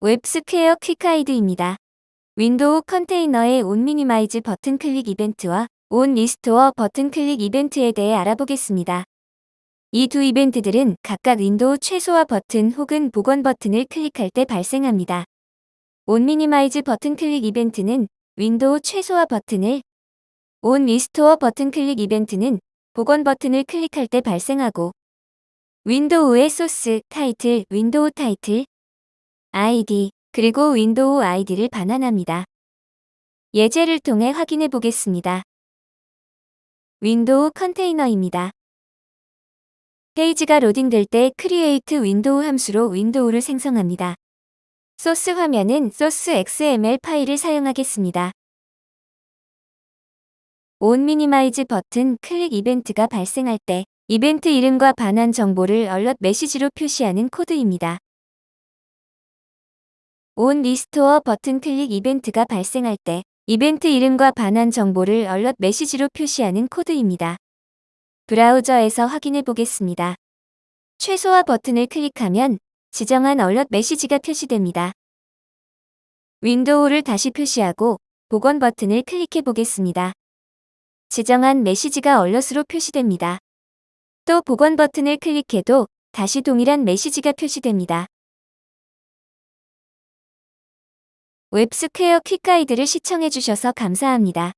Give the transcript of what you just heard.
웹스퀘어 quick guide입니다. 윈도우 컨테이너의 on minimize button click 이벤트와 on restore button click 이벤트에 대해 알아보겠습니다. 이 두 이벤트들은 각각 윈도우 최소화 버튼 혹은 복원 버튼을 클릭할 때 발생합니다. on minimize button click 이벤트는 윈도우 최소화 버튼을 on restore button click 이벤트는 복원 버튼을 클릭할 때 발생하고 윈도우의 소스, 타이틀, 윈도우 타이틀, 아이디, 그리고 윈도우 아이디를 반환합니다. 예제를 통해 확인해 보겠습니다. 윈도우 컨테이너입니다. 페이지가 로딩될 때 create window 함수로 윈도우를 생성합니다. 소스 화면은 소스 XML 파일을 사용하겠습니다. on minimize button click 이벤트가 발생할 때 이벤트 이름과 반환 정보를 alert 메시지로 표시하는 코드입니다. on restore button click 이벤트가 발생할 때 이벤트 이름과 반환 정보를 alert 메시지로 표시하는 코드입니다. 브라우저에서 확인해 보겠습니다. 최소화 버튼을 클릭하면 지정한 alert 메시지가 표시됩니다. 윈도우를 다시 표시하고 복원 버튼을 클릭해 보겠습니다. 지정한 메시지가 alert으로 표시됩니다. 또 복원 버튼을 클릭해도 다시 동일한 메시지가 표시됩니다. 웹스퀘어 퀵가이드를 시청해주셔서 감사합니다.